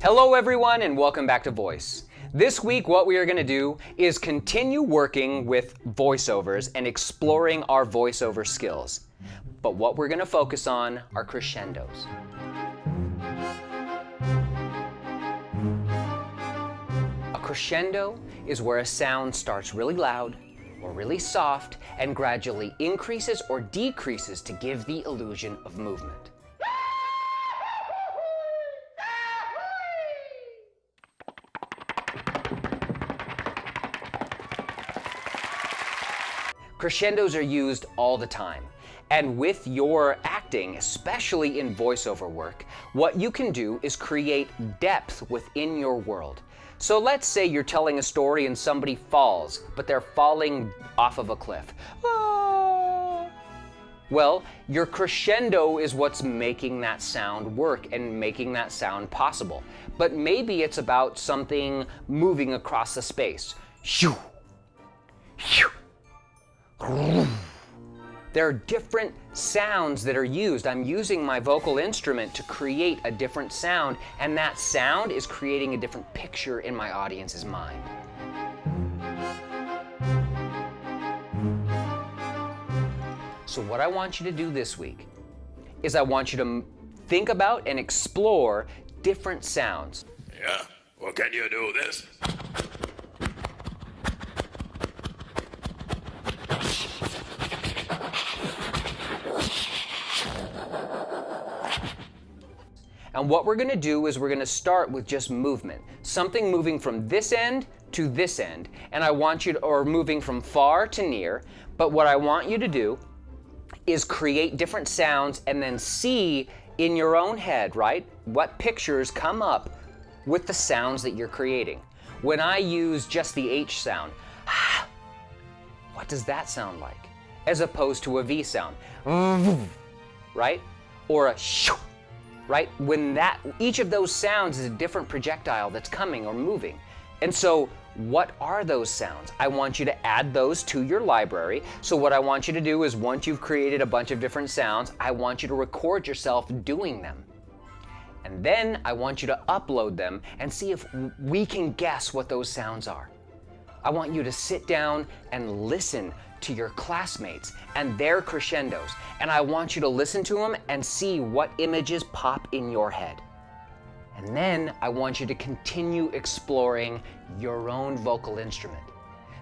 Hello everyone and welcome back to Voice. This week what we are going to do is continue working with voiceovers and exploring our voiceover skills. But what we're going to focus on are crescendos. A crescendo is where a sound starts really loud or really soft and gradually increases or decreases to give the illusion of movement. Crescendos are used all the time. And with your acting, especially in voiceover work, what you can do is create depth within your world. So let's say you're telling a story and somebody falls, but they're falling off of a cliff. Ah. Well, your crescendo is what's making that sound work and making that sound possible. But maybe it's about something moving across the space. Shoo, shoo, there are different sounds that are used. I'm using my vocal instrument to create a different sound, and that sound is creating a different picture in my audience's mind. So what I want you to do this week is I want you to think about and explore different sounds. Yeah, well, can you do this? And what we're going to do is we're going to start with just movement. Something moving from this end to this end. And I want you to, or moving from far to near. But what I want you to do is create different sounds and then see in your own head, right, what pictures come up with the sounds that you're creating. When I use just the H sound, what does that sound like? As opposed to a V sound, right? Or a shoo, right? When that, each of those sounds is a different projectile that's coming or moving. And so what are those sounds? I want you to add those to your library. So what I want you to do is once you've created a bunch of different sounds, I want you to record yourself doing them. And then I want you to upload them and see if we can guess what those sounds are. I want you to sit down and listen to your classmates and their crescendos. And I want you to listen to them and see what images pop in your head. And then I want you to continue exploring your own vocal instrument.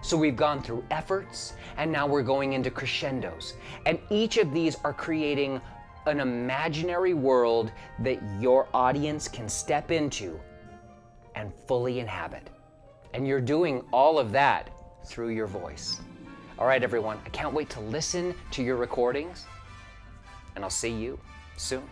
So we've gone through efforts and now we're going into crescendos. And each of these are creating an imaginary world that your audience can step into and fully inhabit. And you're doing all of that through your voice. All right, everyone, I can't wait to listen to your recordings, and I'll see you soon.